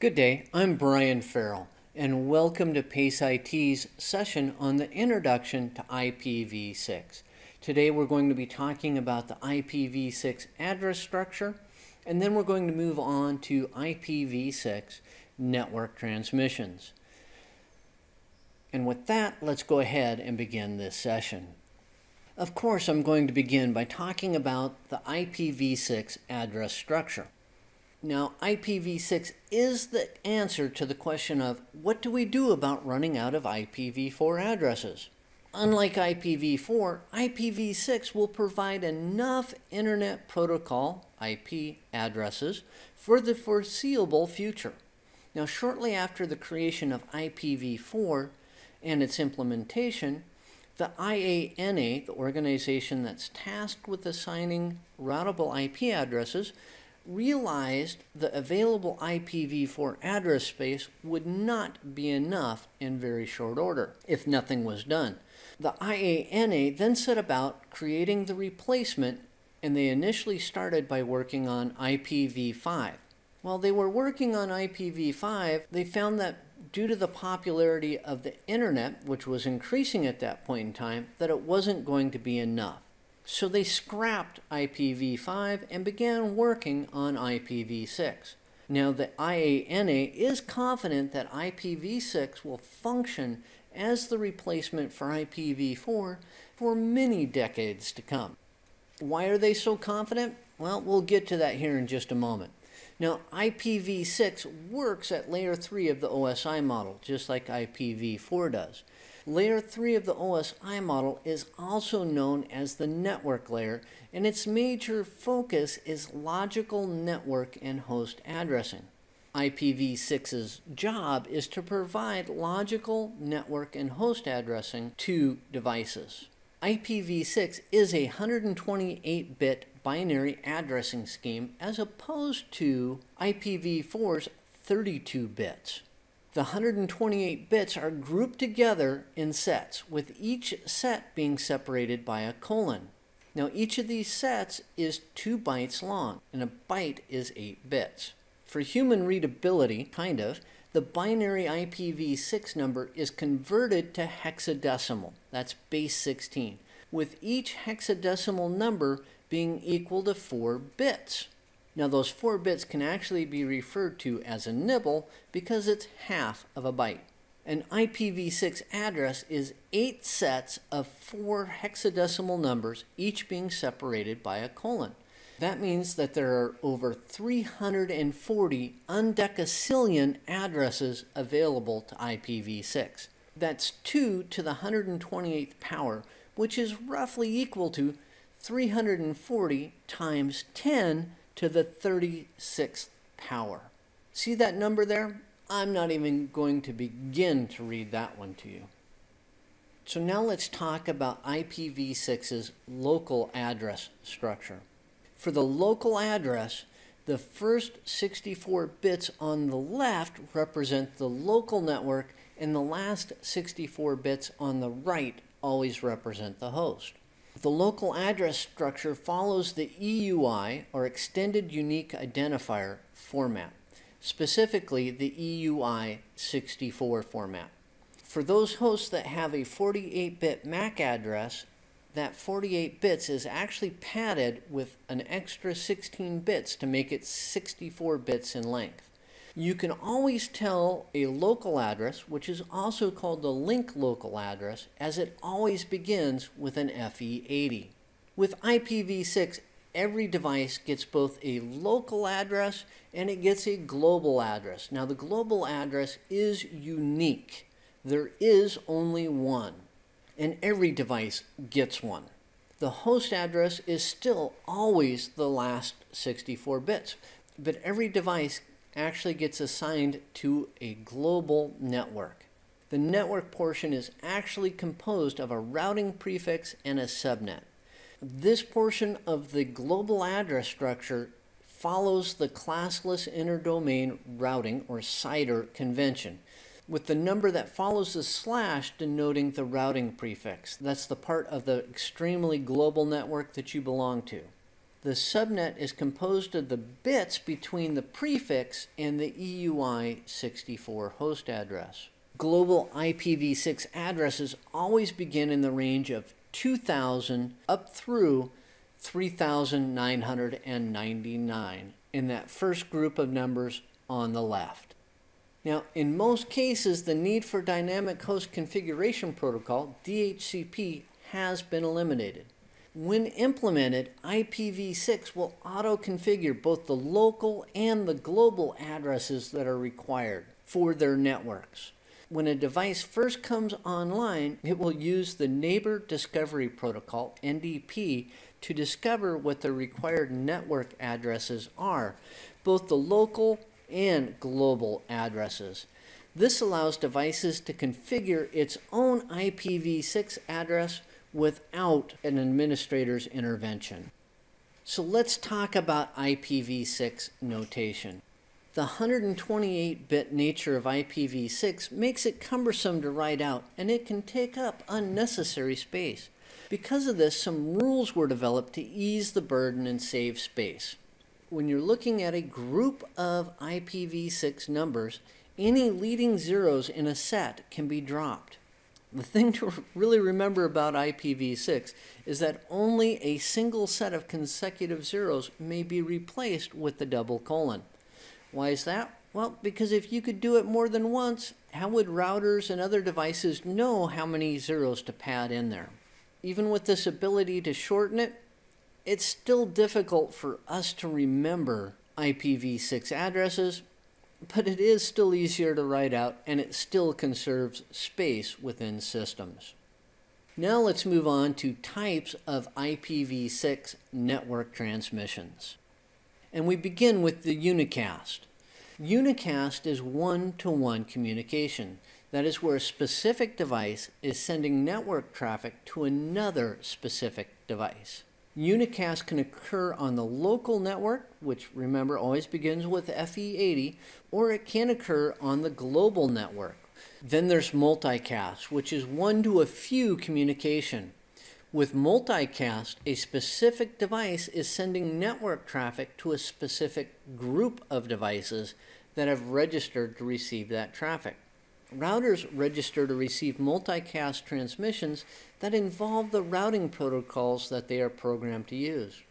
Good day, I'm Brian Farrell, and welcome to PACE IT's session on the introduction to IPv6. Today we're going to be talking about the IPv6 address structure, and then we're going to move on to IPv6 network transmissions. And with that, let's go ahead and begin this session. Of course, I'm going to begin by talking about the IPv6 address structure. Now, IPv6 is the answer to the question of what do we do about running out of IPv4 addresses? Unlike IPv4, IPv6 will provide enough Internet Protocol IP addresses for the foreseeable future. Now, shortly after the creation of IPv4 and its implementation, the IANA, the organization that's tasked with assigning routable IP addresses, realized the available IPv4 address space would not be enough in very short order if nothing was done. The IANA then set about creating the replacement and they initially started by working on IPv5. While they were working on IPv5, they found that due to the popularity of the internet, which was increasing at that point in time, that it wasn't going to be enough. So they scrapped IPv5 and began working on IPv6. Now the IANA is confident that IPv6 will function as the replacement for IPv4 for many decades to come. Why are they so confident? Well, we'll get to that here in just a moment. Now, IPv6 works at layer 3 of the OSI model, just like IPv4 does. Layer 3 of the OSI model is also known as the network layer, and its major focus is logical network and host addressing. IPv6's job is to provide logical network and host addressing to devices. IPv6 is a 128-bit binary addressing scheme as opposed to IPv4's 32 bits. The 128 bits are grouped together in sets, with each set being separated by a colon. Now each of these sets is 2 bytes long, and a byte is 8 bits. For human readability, kind of, the binary IPv6 number is converted to hexadecimal, that's base 16, with each hexadecimal number being equal to 4 bits. Now those four bits can actually be referred to as a nibble because it's half of a byte. An IPv6 address is eight sets of four hexadecimal numbers, each being separated by a colon. That means that there are over 340 undecacillion addresses available to IPv6. That's 2 to the 128th power, which is roughly equal to 340 times 10 to the 36th power. See that number there? I'm not even going to begin to read that one to you. So now let's talk about IPv6's local address structure. For the local address, the first 64 bits on the left represent the local network and the last 64 bits on the right always represent the host. The local address structure follows the EUI, or Extended Unique Identifier, format, specifically the EUI 64 format. For those hosts that have a 48-bit MAC address, that 48 bits is actually padded with an extra 16 bits to make it 64 bits in length. You can always tell a local address, which is also called the link local address, as it always begins with an FE80. With IPv6, every device gets both a local address and it gets a global address. Now the global address is unique. There is only one, and every device gets one. The host address is still always the last 64 bits, but every device actually gets assigned to a global network. The network portion is actually composed of a routing prefix and a subnet. This portion of the global address structure follows the classless interdomain routing or CIDR convention with the number that follows the slash denoting the routing prefix. That's the part of the extremely global network that you belong to. The subnet is composed of the bits between the prefix and the EUI64 host address. Global IPv6 addresses always begin in the range of 2000 up through 3999 in that first group of numbers on the left. Now, in most cases, the need for Dynamic Host Configuration Protocol, DHCP, has been eliminated. When implemented, IPv6 will auto-configure both the local and the global addresses that are required for their networks. When a device first comes online, it will use the Neighbor Discovery Protocol, NDP, to discover what the required network addresses are, both the local and global addresses. This allows devices to configure its own IPv6 address without an administrator's intervention. So let's talk about IPv6 notation. The 128-bit nature of IPv6 makes it cumbersome to write out and it can take up unnecessary space. Because of this, some rules were developed to ease the burden and save space. When you're looking at a group of IPv6 numbers, any leading zeros in a set can be dropped. The thing to really remember about IPv6 is that only a single set of consecutive zeros may be replaced with the double colon. Why is that? Well, because if you could do it more than once, how would routers and other devices know how many zeros to pad in there? Even with this ability to shorten it, it's still difficult for us to remember IPv6 addresses, but it is still easier to write out and it still conserves space within systems. Now let's move on to types of IPv6 network transmissions. And we begin with the unicast. Unicast is one-to-one -one communication. That is where a specific device is sending network traffic to another specific device. Unicast can occur on the local network, which remember always begins with FE80, or it can occur on the global network. Then there's multicast, which is one to a few communication. With multicast, a specific device is sending network traffic to a specific group of devices that have registered to receive that traffic. Routers register to receive multicast transmissions that involve the routing protocols that they are programmed to use.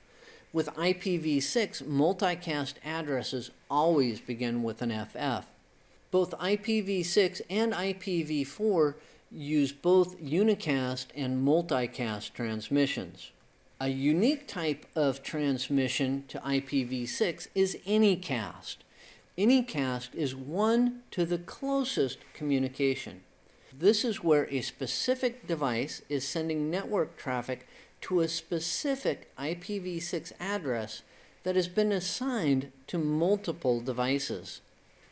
With IPv6, multicast addresses always begin with an FF. Both IPv6 and IPv4 use both unicast and multicast transmissions. A unique type of transmission to IPv6 is anycast. Anycast is one to the closest communication. This is where a specific device is sending network traffic to a specific IPv6 address that has been assigned to multiple devices.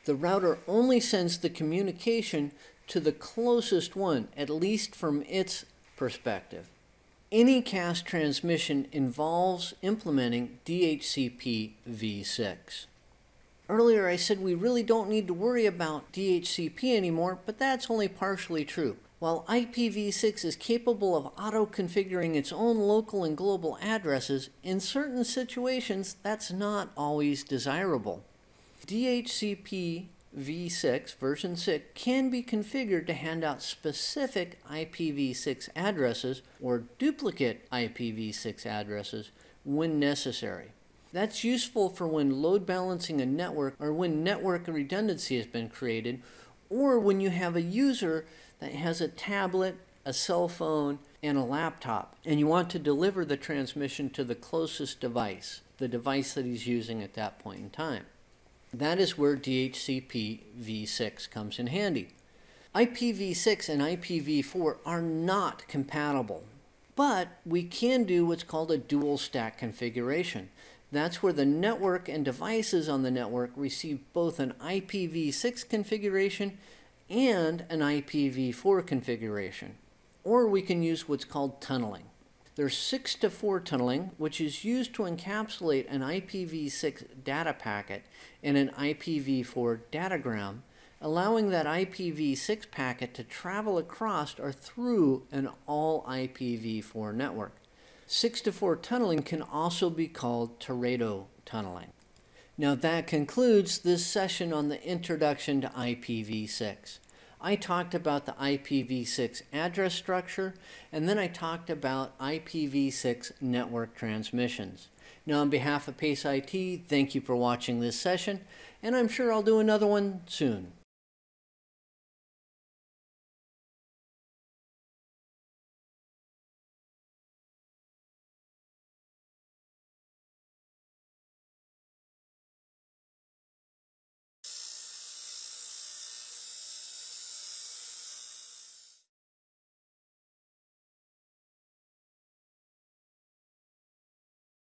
The router only sends the communication to the closest one, at least from its perspective. Anycast transmission involves implementing DHCP v6. Earlier I said we really don't need to worry about DHCP anymore, but that's only partially true. While IPv6 is capable of auto-configuring its own local and global addresses, in certain situations that's not always desirable. DHCP v6 version 6 can be configured to hand out specific IPv6 addresses or duplicate IPv6 addresses when necessary. That's useful for when load balancing a network or when network redundancy has been created or when you have a user that has a tablet, a cell phone, and a laptop and you want to deliver the transmission to the closest device, the device that he's using at that point in time. That is where DHCP v6 comes in handy. IPv6 and IPv4 are not compatible, but we can do what's called a dual stack configuration. That's where the network and devices on the network receive both an IPv6 configuration and an IPv4 configuration. Or we can use what's called tunneling. There's 6 to 4 tunneling, which is used to encapsulate an IPv6 data packet in an IPv4 datagram, allowing that IPv6 packet to travel across or through an all IPv4 network. 6 to 4 tunneling can also be called teredo tunneling. Now that concludes this session on the introduction to IPv6. I talked about the IPv6 address structure, and then I talked about IPv6 network transmissions. Now on behalf of PACE IT, thank you for watching this session, and I'm sure I'll do another one soon.